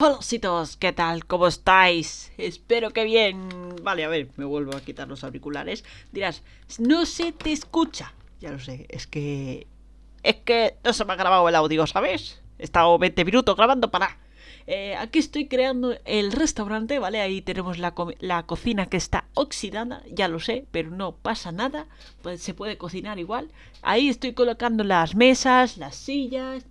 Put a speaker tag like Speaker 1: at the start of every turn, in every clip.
Speaker 1: Hola, ¿qué tal? ¿Cómo estáis? Espero que bien. Vale, a ver, me vuelvo a quitar los auriculares. Dirás, no se te escucha. Ya lo sé, es que... Es que no se me ha grabado el audio, ¿sabes? He estado 20 minutos grabando para... Eh, aquí estoy creando el restaurante, ¿vale? Ahí tenemos la, la, cocina que está oxidada, ya lo sé, pero no pasa nada. Pues se puede cocinar igual. Ahí estoy colocando las mesas, las sillas,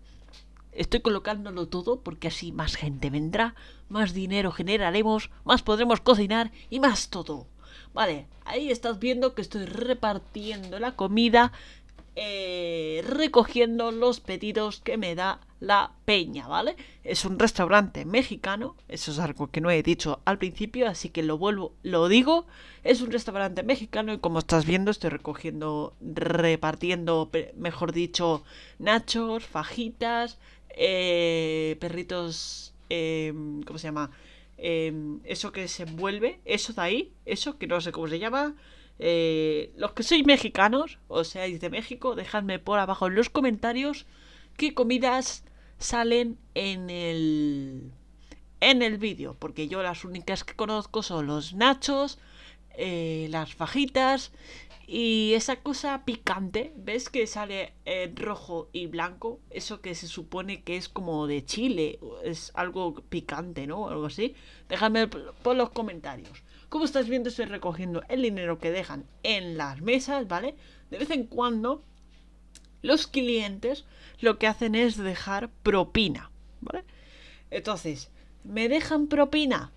Speaker 1: Estoy colocándolo todo porque así más gente vendrá, más dinero generaremos, más podremos cocinar y más todo. Vale, ahí estás viendo que estoy repartiendo la comida, eh, recogiendo los pedidos que me da la peña, ¿vale? Es un restaurante mexicano, eso es algo que no he dicho al principio, así que lo vuelvo, lo digo. Es un restaurante mexicano y como estás viendo estoy recogiendo, repartiendo, mejor dicho, nachos, fajitas, eh, perritos, eh, ¿cómo se llama? Eh, eso que se envuelve, eso de ahí, eso que no sé cómo se llama. Eh, los que sois mexicanos, o seáis de México, dejadme por abajo en los comentarios qué comidas salen en el en el vídeo, porque yo las únicas que conozco son los nachos, las fajitas y esa cosa picante, ¿ves que sale en rojo y blanco? Eso que se supone que es como de chile, es algo picante, ¿no? Algo así. Déjame por los comentarios. Como estás viendo, estoy recogiendo el dinero que dejan en las mesas, ¿vale? De vez en cuando, los clientes lo que hacen es dejar propina, ¿vale? Entonces, ¿me dejan propina?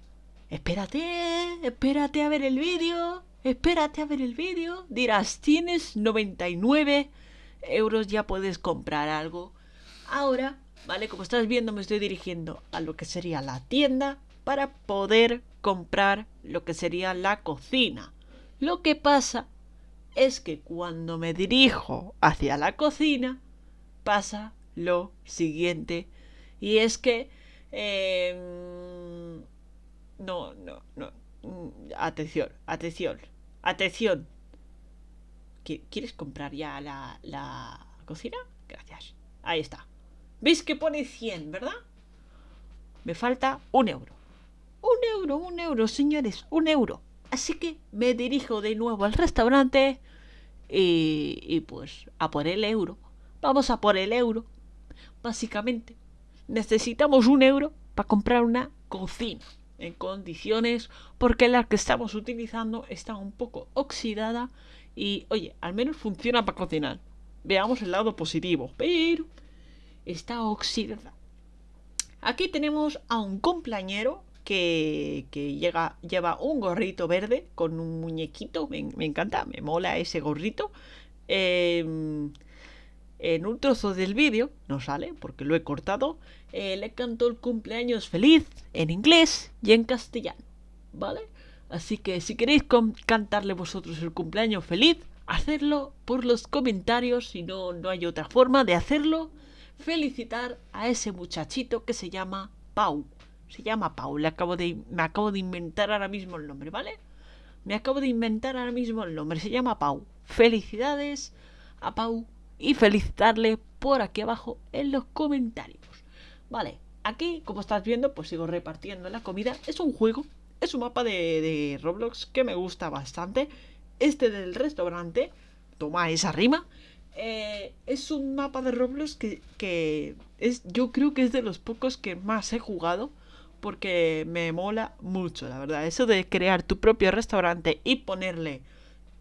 Speaker 1: Espérate, espérate a ver el vídeo espérate a ver el vídeo. Dirás, tienes 99 euros, ya puedes comprar algo. Ahora, ¿vale? Como estás viendo, me estoy dirigiendo a lo que sería la tienda para poder comprar lo que sería la cocina. Lo que pasa es que cuando me dirijo hacia la cocina, pasa lo siguiente. Y es que... Em, no, no, no. Mm, atención, atención, atención. ¿Quieres comprar ya la, la cocina? Gracias. Ahí está. ¿Veis que pone 100, verdad? Me falta un euro. Un euro, un euro, señores, un euro. Así que me dirijo de nuevo al restaurante y, y pues a por el euro. Vamos a por el euro. Básicamente, necesitamos un euro para comprar una cocina en condiciones porque la que estamos utilizando está un poco oxidada y oye, al menos funciona para cocinar. Veamos el lado positivo, pero está oxidada. Aquí tenemos a un cumpleañero que, que llega, lleva un gorrito verde con un muñequito. Me, me encanta, me mola ese gorrito. Eh, en un trozo del vídeo, no sale porque lo he cortado, eh, le cantó el cumpleaños feliz en inglés y en castellano, ¿vale? Así que si queréis cantarle vosotros el cumpleaños feliz, hacedlo por los comentarios, si no, no hay otra forma de hacerlo. Felicitar a ese muchachito que se llama Pau. Se llama Pau, le acabo de, me acabo de inventar ahora mismo el nombre, ¿vale? Me acabo de inventar ahora mismo el nombre, se llama Pau. Felicidades a Pau y felicitarle por aquí abajo en los comentarios. Vale, aquí como estás viendo pues sigo repartiendo la comida. Es un juego, es un mapa de, Roblox que me gusta bastante. Este del restaurante, toma esa rima. Eh, es un mapa de Roblox que, que es, yo creo que es de los pocos que más he jugado porque me mola mucho, la verdad. Eso de crear tu propio restaurante y ponerle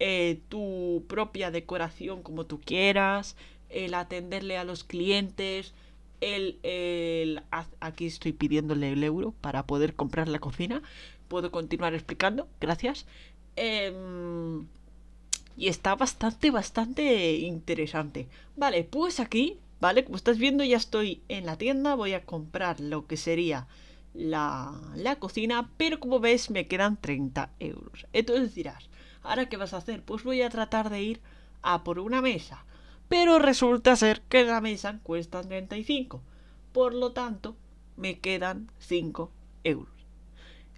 Speaker 1: eh, tu propia decoración como tú quieras, el atenderle a los clientes, el, el, Aquí estoy pidiéndole el euro para poder comprar la cocina. Puedo continuar explicando, gracias. Em, y está bastante, bastante interesante. Vale, pues aquí, ¿vale? Como estás viendo ya estoy en la tienda, voy a comprar lo que sería la, la cocina, pero como ves me quedan 30 euros. Entonces dirás, ¿Ahora qué vas a hacer? Pues voy a tratar de ir a por una mesa. Pero resulta ser que la mesa cuesta 35. Por lo tanto, me quedan 5 euros.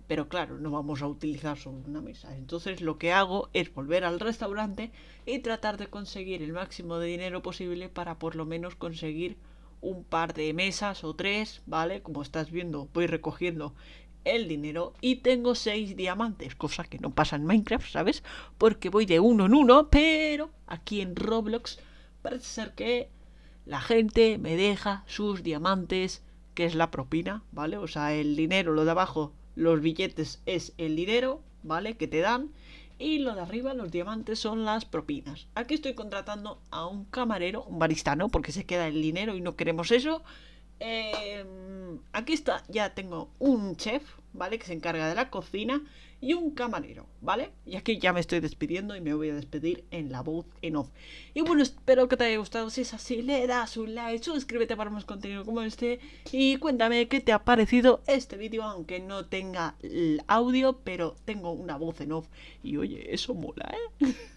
Speaker 1: Pero claro, no vamos a utilizar solo una mesa. Entonces lo que hago es volver al restaurante y tratar de conseguir el máximo de dinero posible para por lo menos conseguir un par de mesas o tres, ¿vale? Como estás viendo, voy recogiendo el dinero y tengo seis diamantes, cosa que no pasa en Minecraft, ¿sabes? Porque voy de uno en uno, pero aquí en Roblox parece ser que la gente me deja sus diamantes, que es la propina, ¿vale? O sea, el dinero, lo de abajo, los billetes es el dinero, ¿vale? Que te dan. Y lo de arriba, los diamantes, son las propinas. Aquí estoy contratando a un camarero, un barista, ¿no? Porque se queda el dinero y no queremos eso. Eh, aquí está, ya tengo un chef, ¿vale? Que se encarga de la cocina y un camarero, ¿vale? Y aquí ya me estoy despidiendo y me voy a despedir en la voz en off. Y bueno, espero que te haya gustado. Si es así, le das un like, suscríbete para más contenido como este y cuéntame qué te ha parecido este vídeo, aunque no tenga el audio, pero tengo una voz en off. Y oye, eso mola, ¿eh?